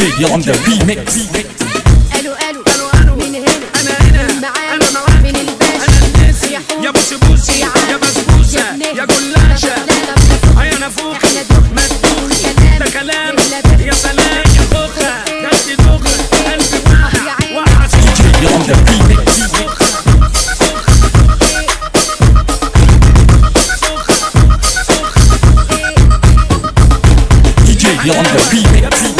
DJ يلا نبدا ريميكس ألو يلا نبدا You're on the beat.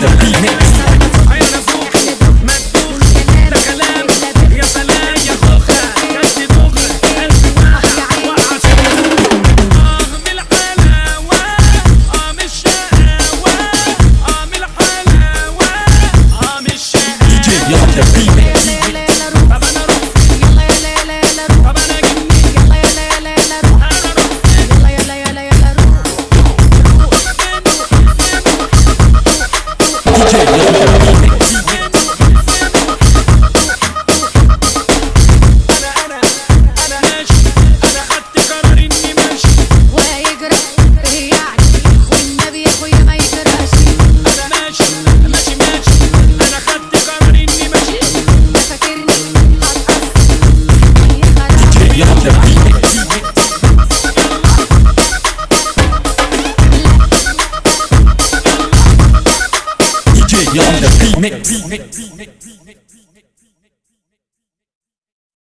the remix. you're on the beat. Mix.